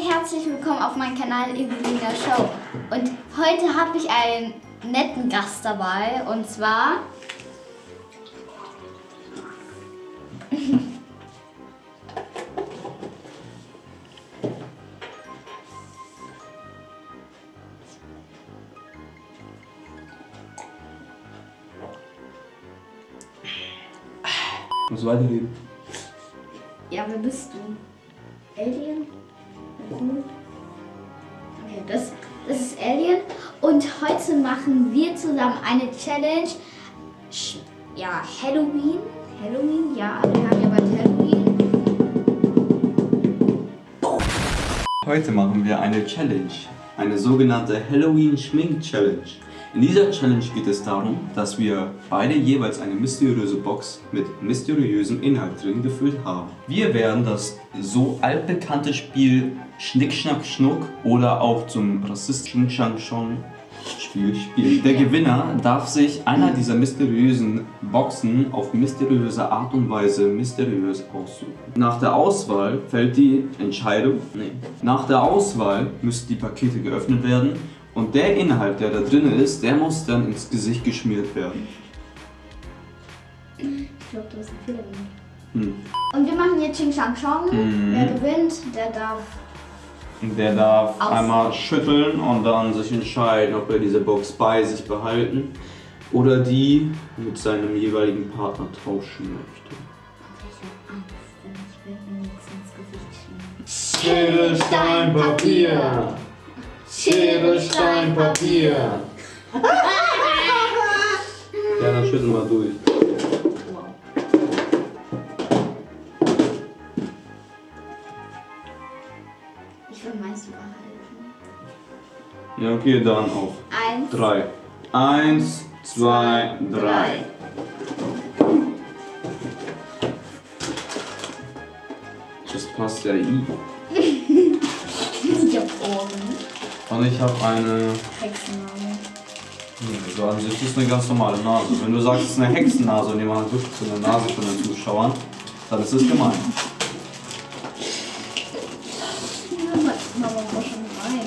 herzlich willkommen auf meinem Kanal Evelina Show. Und heute habe ich einen netten Gast dabei und zwar Muss weiterleben. Ja, wer bist du? Alien? Okay, das, das ist Alien. Und heute machen wir zusammen eine Challenge. Ja, Halloween. Halloween, ja, wir haben ja bald Halloween. Heute machen wir eine Challenge. Eine sogenannte Halloween Schmink Challenge. In dieser Challenge geht es darum, dass wir beide jeweils eine mysteriöse Box mit mysteriösem Inhalt drin gefüllt haben. Wir werden das so altbekannte Spiel Schnick Schnack Schnuck oder auch zum rassistischen Chang Chong Spiel spielen. Der Gewinner darf sich einer dieser mysteriösen Boxen auf mysteriöse Art und Weise mysteriös aussuchen. Nach der Auswahl fällt die Entscheidung. Nee. Nach der Auswahl müssen die Pakete geöffnet werden und der Inhalt, der da drin ist, der muss dann ins Gesicht geschmiert werden. Ich glaube, du hast einen Fehler gemacht. Hm. Und wir machen jetzt Ching Shang Chong. Mhm. Wer gewinnt, der darf. Der darf Aus- einmal schütteln und dann sich entscheiden, ob er diese Box bei sich behalten oder die mit seinem jeweiligen Partner tauschen möchte. Angst, denn ich werde mir nichts ins Gesicht schmieren. Schere, Stein, Papier. Schere, Stein, Papier. Ja, dann schüttel mal durch. Wow. Ich will meins behalten. Ja, okay, dann auf Eins. drei. Eins, zwei, drei. Das passt ja i. Und ich habe eine. Hexenname. Nee, so an sich ist eine ganz normale Nase. Wenn du sagst, es ist eine Hexennase und jemand wischt so eine Nase von den Zuschauern, dann ist es gemein. Rein.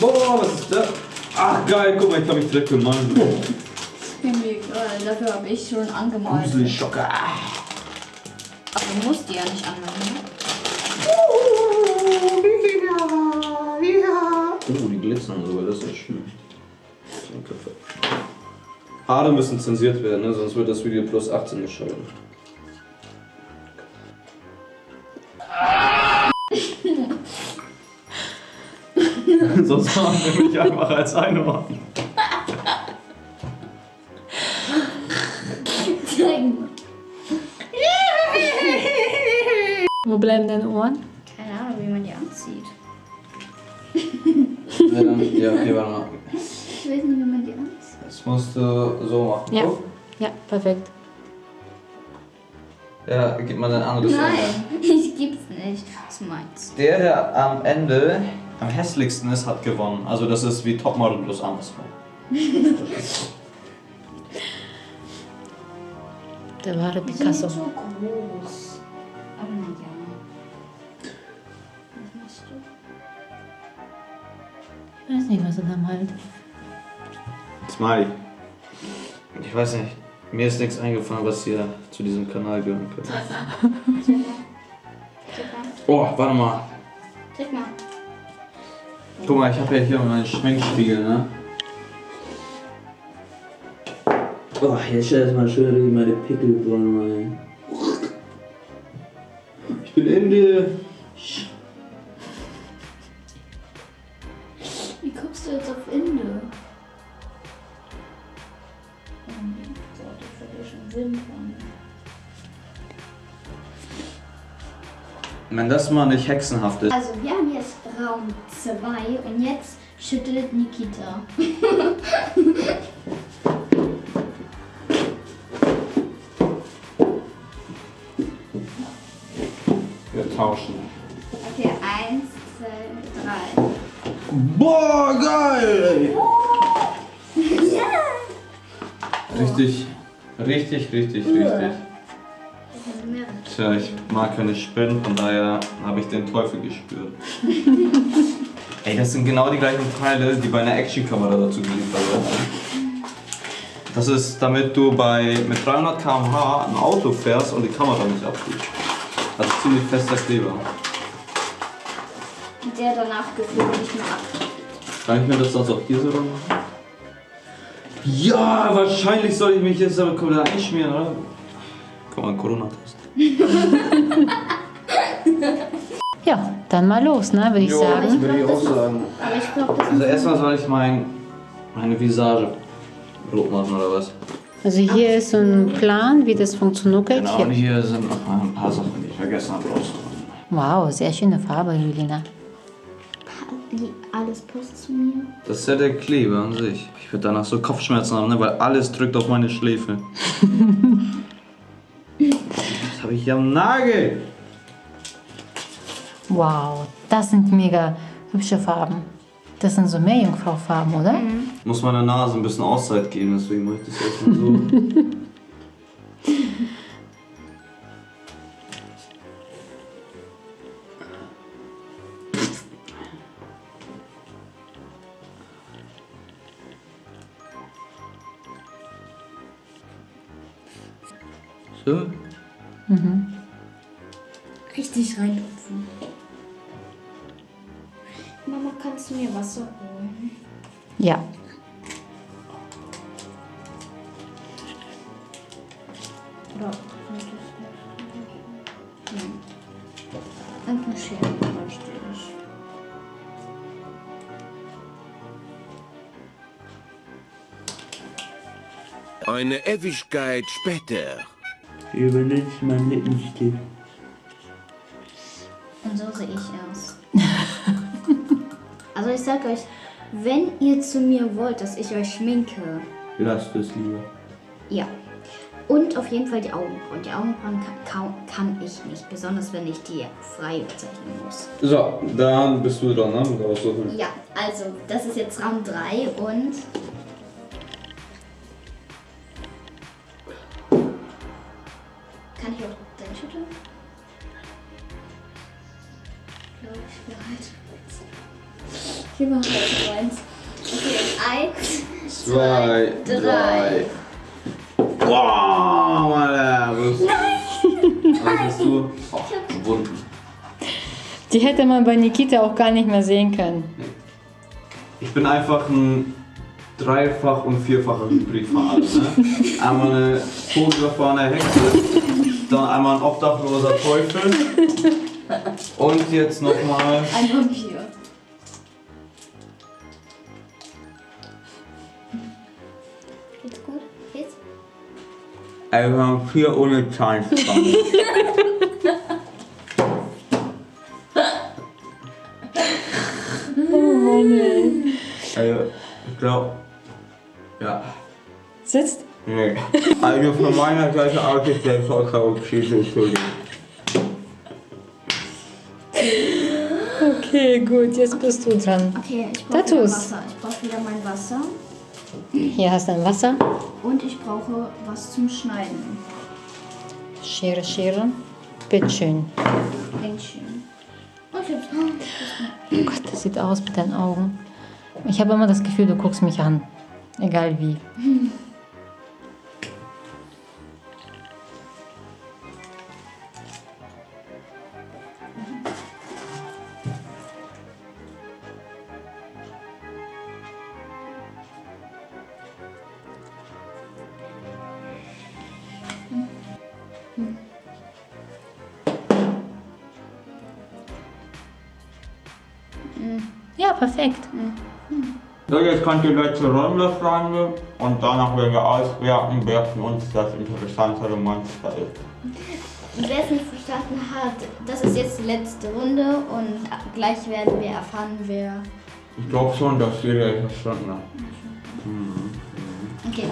Boah, was ist das? Ach geil, guck mal, ich habe mich direkt gemalt. Ist mir egal, dafür habe ich schon angemalt. Gruselig Schocker. Aber du musst die ja nicht anmalen. Glitzern sogar, das ist ja schön. Haare müssen zensiert werden, ne? sonst wird das Video plus 18 geschaltet. sonst machen wir mich einfach als Einhorn. Wo bleiben deine Ohren? Keine Ahnung, wie man die anzieht. Ja, okay, warte mal. Ich weiß nicht, wie man die anzieht. Das musst du so machen. Ja. Guck. Ja, perfekt. Ja, gib mal dein anderes. Nein, ich gib's nicht. Das ist meins. Der, der am Ende am hässlichsten ist, hat gewonnen. Also das ist wie Topmodel plus andersrum. Der wahre Die sind Picasso. so groß. Nicht, was er da malt. Smiley. Ich weiß nicht. Mir ist nichts eingefallen, was hier zu diesem Kanal gehören könnte. Mal. Mal. Oh, warte mal. Zeig mal. Guck mal, ich habe ja hier meinen Schminkspiegel, ne? Oh, hier steht erstmal schön meine Pickelbäume rein. Ich bin in Wenn das mal nicht hexenhaft ist. Also, wir haben jetzt Raum 2 und jetzt schüttelt Nikita. Wir tauschen. Okay, eins, zwei, drei. Boah, geil! Ja! Richtig, richtig, richtig, richtig. Tja, ich mag keine Spinnen, von daher habe ich den Teufel gespürt. Ey, das sind genau die gleichen Teile, die bei einer Actionkamera dazu geliefert werden. Das ist, damit du bei mit 300 km/h ein Auto fährst und die Kamera nicht abfliegt. Das ist ziemlich fester Kleber. Der danach gefühlt nicht mehr ab. Kann ich mir das sonst auch hier so machen? Ja, wahrscheinlich soll ich mich jetzt aber komplett einschmieren, oder? Komm mal, Corona-Test. Ja, dann mal los, ne, würde ich sagen. würde ich auch sagen. Aber ich glaube, das Also erstmal soll ich mein, meine Visage rot machen oder was? Also hier ist so ein Plan, wie das funktioniert. Genau, und Hier. sind noch mal ein paar Sachen, die ich vergessen habe rauszuholen. Wow, sehr schöne Farbe, Julina. die alles passt zu mir. Das ist ja der Kleber an sich. Ich würde danach so Kopfschmerzen haben, ne? weil alles drückt auf meine Schläfe. das habe ich hier am Nagel. Wow, das sind mega hübsche Farben. Das sind so Meerjungfrau-Farben, oder? Muss meiner Nase ein bisschen Auszeit geben, deswegen mache ich das erstmal so. So. Richtig reintupfen. Mama, kannst du mir Wasser holen? Ja. Oder? Nein. Und eine Schere bräuchte ich. Eine Ewigkeit später. Benutzt mein Lippenstift. Und so sehe ich aus. also ich sag euch, wenn ihr zu mir wollt, dass ich euch schminke, Lasst es lieber. ja. Und auf jeden Fall die Augenbrauen. Die Augenbrauen kann, kann ich nicht, besonders wenn ich die frei zeichnen muss. So, dann bist du dran, ne? Mit aussuchen. Ja, also das ist jetzt Raum 3 und bereit. Ich bin bereit. Eins. Okay, eins. Zwei, drei. Wow, Alter. Was, was hast du? Oh, Wunden. Die hätte man bei Nikita auch gar nicht mehr sehen können. Ich bin einfach ein dreifach und vierfacher Hybridfahrer. Ne? Einmal eine totgefahrene Hexe, dann einmal ein obdachloser Teufel und jetzt nochmal. Ein Vampir. Ein Vampir ohne Zahnspange. Also, ich glaube, ja. Sitzt? Nee. Also von meiner Seite aus ist der vollkommen Entschuldigung. Okay, gut, jetzt bist du dran. Okay, ich brauche wieder. Wasser. Ich brauche wieder mein Wasser. Hier hast du ein Wasser. Und ich brauche was zum Schneiden. Schere, Schere. Bitteschön. Oh, hab's. Oh Gott, das sieht aus mit deinen Augen. Ich habe immer das Gefühl, du guckst mich an. Egal wie. Ja, perfekt. So, jetzt kommt die letzte Runde, Freunde. Und danach werden wir auswerten, wer von uns das interessantere Monster ist. Wer es nicht verstanden hat, das ist jetzt die letzte Runde und gleich werden wir erfahren, wer. Ich glaube schon, dass jeder es verstanden hat. Okay.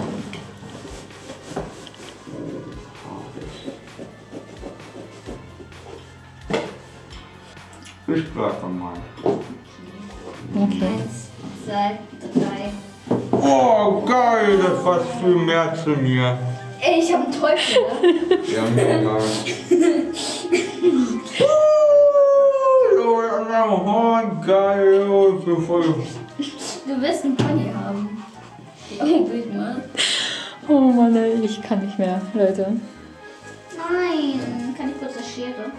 Ich bleib mal. Okay. Eins, zwei, drei. Oh, geil, das passt viel mehr zu mir. ich habe einen Teufel. ne? Ja, mega. Oh, geil, oh, ich bin voll. Du wirst einen Pony haben. Oh, bild mal. Oh Mann, ey, ich kann nicht mehr, Leute. Nein, kann ich kurz eine Schere?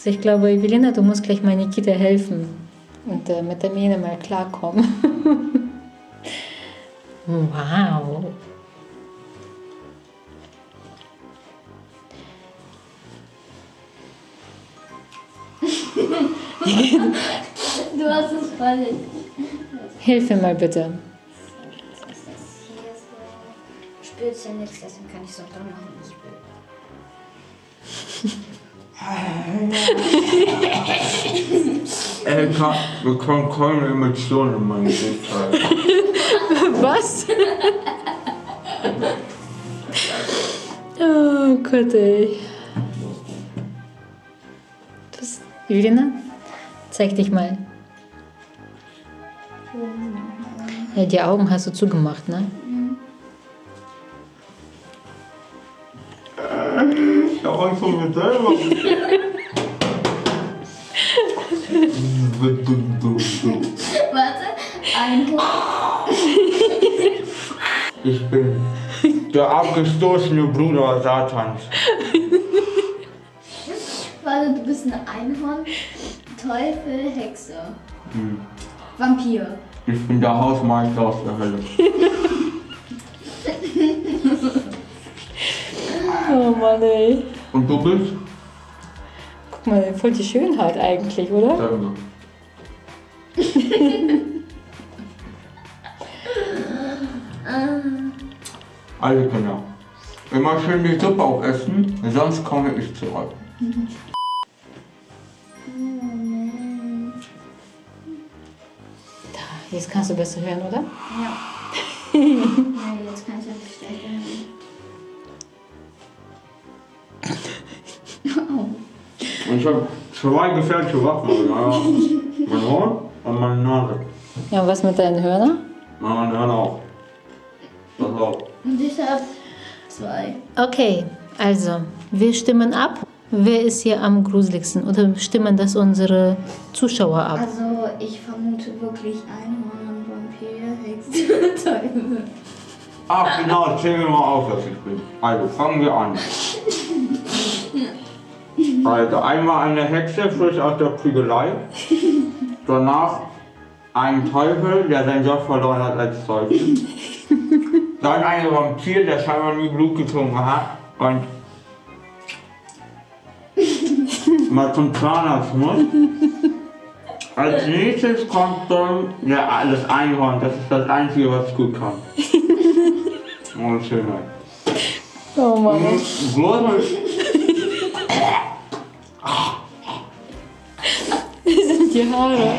Also ich glaube, Evelina, du musst gleich mal Nikita helfen und äh, mit der Mähne mal klarkommen. wow. Du hast es falsch. Hilf mir mal bitte. Hier so? Spürst ja nichts, deswegen kann ich es auch da machen, ich kann, wir können keine Emotionen in meinem Gesicht. Was? oh Gott, ey. Das, Evelina, zeig dich mal. Ja, die Augen hast du zugemacht, ne? Mir selber. Warte, ein Ich bin der abgestoßene Bruder Satans. Warte, du bist ein Einhorn, Teufel, Hexe. Vampir. Ich bin der Hausmeister aus der Hölle. Oh Mann, ey. Und du bist? Guck mal, voll die Schönheit eigentlich, oder? Mal. Alle Kinder. Immer schön die Suppe aufessen, sonst komme ich zurück. Da, jetzt kannst du besser hören, oder? Ja. Nein, jetzt kann ich habe zwei gefährliche Waffen. Ja. Mein Horn und meine Nase. Ja, und was mit deinen Hörnern? Ja, meine Hörner auch. Das auch. Und ich hab zwei. Okay, also, wir stimmen ab. Wer ist hier am gruseligsten? Oder stimmen das unsere Zuschauer ab? Also, ich vermute wirklich Einhorn, Vampir, Hexe, Teufel. Ach genau, zähl mir mal auf, was ich bin. Also fangen wir an. Also einmal eine Hexe, frisch aus der Prügelei. Danach ein Teufel, der seinen Job verloren hat als Teufel. Dann ein Vampir, der scheinbar nie Blut getrunken hat und mal zum Zahnarzt muss. Als nächstes kommt dann ja, das Einhorn, das ist das Einzige, was gut kann. Oh, Schönheit. Oh Mann. Bloß die Haare.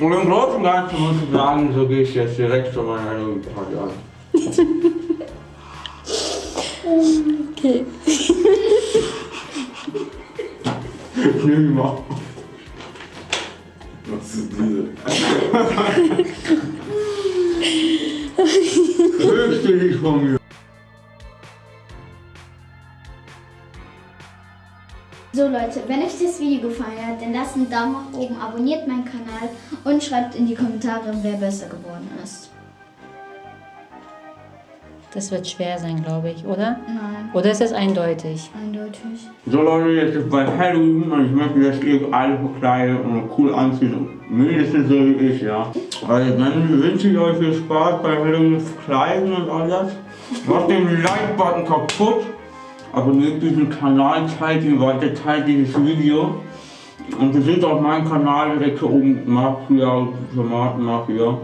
Und im Großen und Ganzen muss ich sagen, so gehe ich jetzt direkt zu meiner Halloween-Party an. Okay. Nimm die mal. Was ist diese? Fürchte dich von mir. So Leute, wenn euch das Video gefallen hat, dann lasst einen Daumen nach oben, abonniert meinen Kanal und schreibt in die Kommentare, wer besser geworden ist. Das wird schwer sein, glaube ich, oder? Nein, Oder ist es eindeutig? eindeutig. So Leute, jetzt ist bei Halloween und ich möchte, dass ihr alle verkleidet und cool anzieht. Mindestens so wie ich, ja. Also dann wünsche ich euch viel Spaß bei Halloween verkleiden und alles. Macht den Like-Button kaputt. Abonniert diesen Kanal, teilt ihn weiter, teilt dieses Video. Und besucht auch meinen Kanal direkt hier oben, Mafia, Tomaten Mafia.